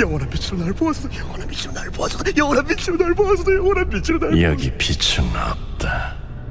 영원한 빛으로 날 보았어 영원한 빛으로 날 보았어 영원한 빛으로 날 보았어 영원한 빛으로 날 여기 빛은 없다.